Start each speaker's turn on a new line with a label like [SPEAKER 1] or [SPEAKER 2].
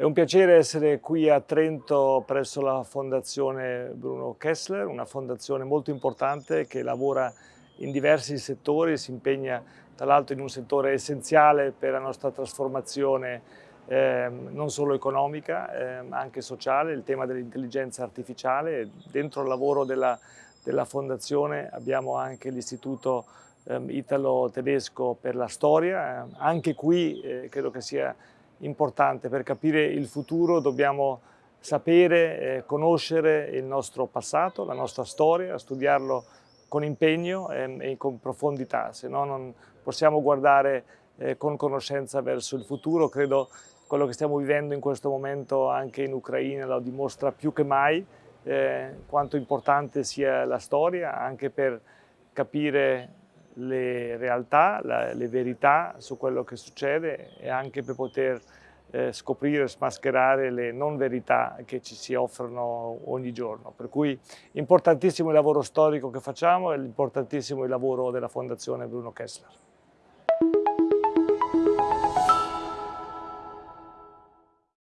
[SPEAKER 1] È un piacere essere qui a Trento presso la Fondazione Bruno Kessler, una fondazione molto importante che lavora in diversi settori, si impegna tra l'altro in un settore essenziale per la nostra trasformazione eh, non solo economica eh, ma anche sociale, il tema dell'intelligenza artificiale. Dentro il lavoro della, della fondazione abbiamo anche l'istituto eh, italo-tedesco per la storia, anche qui eh, credo che sia importante per capire il futuro dobbiamo sapere, eh, conoscere il nostro passato, la nostra storia, studiarlo con impegno e, e con profondità, se no non possiamo guardare eh, con conoscenza verso il futuro. Credo quello che stiamo vivendo in questo momento anche in Ucraina lo dimostra più che mai eh, quanto importante sia la storia anche per capire le realtà, la, le verità su quello che succede e anche per poter eh, scoprire, smascherare le non verità che ci si offrono ogni giorno. Per cui importantissimo il lavoro storico che facciamo e importantissimo il lavoro della Fondazione Bruno Kessler.